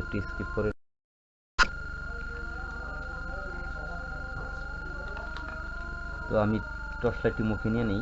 একটি স্কিপ করে তো আমি টর্চ লাইটটি মুখে নিয়ে নেই।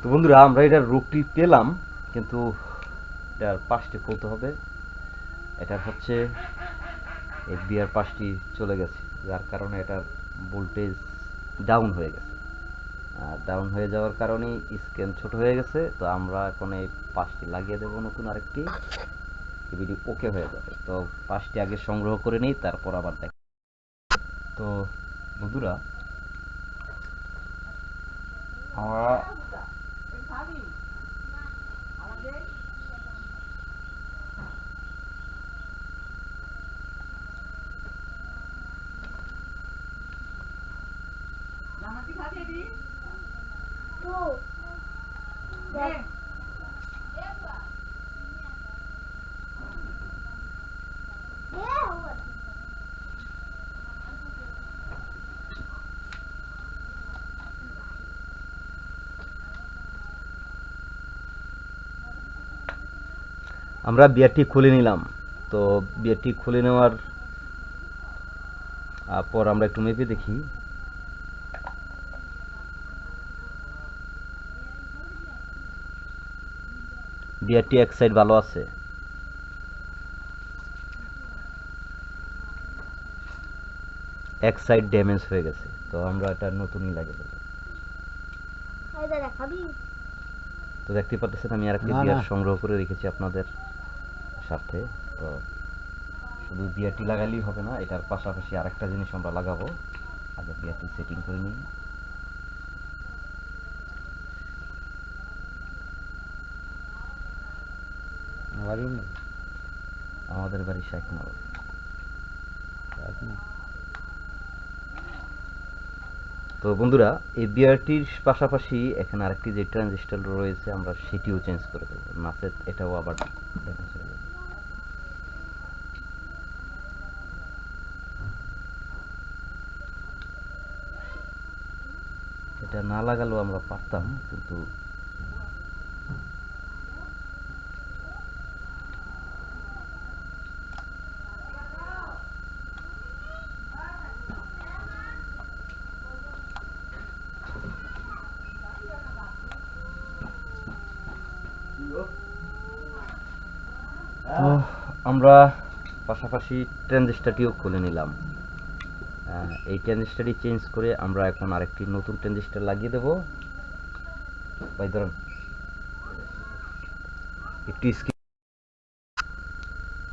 তো বন্ধুরা, আমরা এটার রূপটি পেলাম, কিন্তু এটার পাশটি খুলতে হবে। এটার হচ্ছে এই বিয়ার পাশটি চলে গেছে, যার কারণে এটার ভোল্টেজ ডাউন হয়ে গেছে। আর ডাউন হয়ে যাওয়ার কারণেই স্ক্যান ছোট হয়ে গেছে, তো আমরা এখন এই পাশটি লাগিয়ে দেবো নতুন আরেকটি। ভিডিও ওকে হয়ে যাবে। তো পাশটি আগে সংগ্রহ করে নিই, তারপর আবার দেখ তো বন্ধুরা, আমরা আমরা বিয়ারটি খুলে নিলাম। তো বিয়ারটি খুলে নেওয়ার পর আমরা একটু মেপে দেখি। বিয়ারটি এক সাইড ভালো আছে। এক সাইড ড্যামেজ হয়ে গেছে। তো আমরা এটা নতুনই খাবি তো দেখতে পাচ্ছেন আমি আরেকটি না, বিয়ার সংগ্রহ করে রেখেছি আপনাদের। সাথে তো শুধু বিয়ারটি লাগালেই হবে না এটার পাশাপাশি আরেকটা জিনিস আমরা লাগাবো। আগে বিয়ারটি সেটিং করে নিই। আমাদের বাড়ি শেখ নগর তো বন্ধুরা এই বিয়ারটির পাশাপাশি এখানে আরেকটি যে ট্রানজিস্টর রয়েছে আমরা সেটিও চেঞ্জ করে দেবো। নাচে এটাও আবার damage হয়ে যাবে। এটা না লাগালেও আমরা পারতাম কিন্তু তো আমরা পাশাপাশি ট্রানজিস্টারটিও খুলে নিলাম। এই ট্রানজিস্টারটি চেঞ্জ করে আমরা এখন আরেকটি নতুন ট্রানজিস্টার লাগিয়ে দেব। ভাই, ধরুন, একটু স্কিপ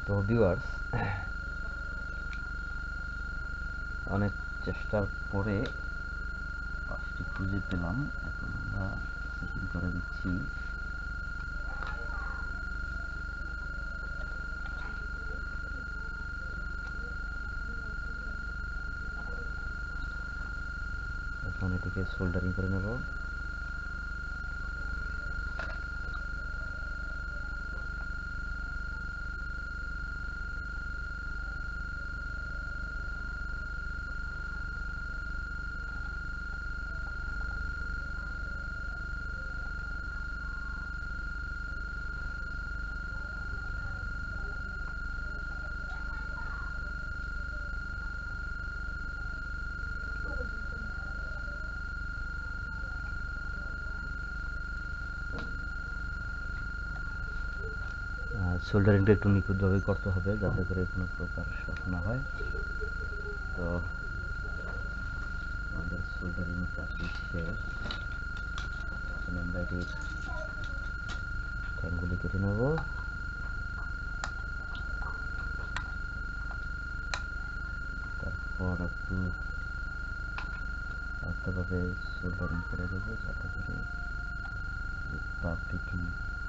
তো ভিউয়ার্স অনেক চেষ্টার পরে খুঁজে পেলাম। এখন আমরা করে দিচ্ছি। এখন এটিকে সোল্ডারিং করে নেব। সোল্ডারিংটা একটু নিখুঁতভাবে করতে হবে যাতে করে কোনো প্রকার শক না হয়। তো আমাদের সোল্ডারিং কাজটি শেষ এখন আমরা এটির ট্যাঙ্কগুলি কেটে নেব। তারপর একটু আলতোভাবে সোল্ডারিং করে দেবো যাতে করে যে পাপড়িটি লেগে থাকে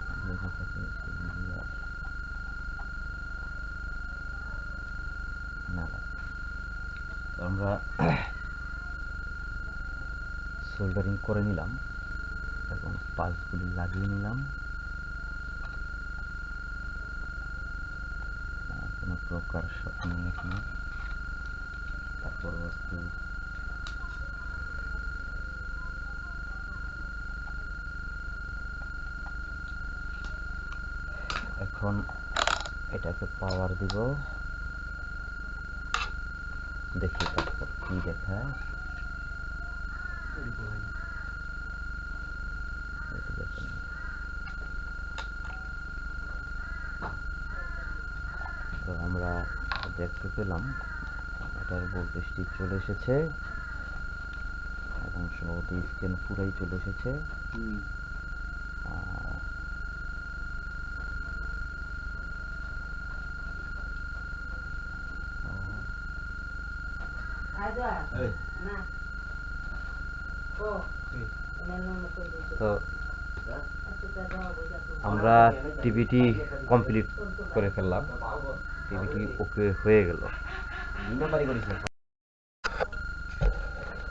সেগুলি আর না লাগে তো আমরা সোল্ডারিং করে নিলাম এবং পালসগুলি লাগিয়ে নিলাম। কোনো প্রকার শক নেই এখানে। তারপর একটু এখন এটাকে পাওয়ার দিব। দেখি তারপর কি দেখায়। তো আমরা দেখতে পেলাম এটার ভোল্টেজটি চলে এসেছে। এবং সম্ভবত স্ক্যান পুরাই চলে এসেছে। আর তো আমরা টিভিটি কমপ্লিট করে ফেললাম। টিভিটি ওকে হয়ে গেল।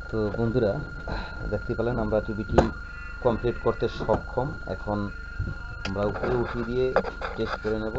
তো বন্ধুরা, দেখতে পেলেন আমরা টিভিটি কমপ্লিট করতে সক্ষম। এখন আমরা উপরে উঠিয়ে দিয়ে টেস্ট করে নেব।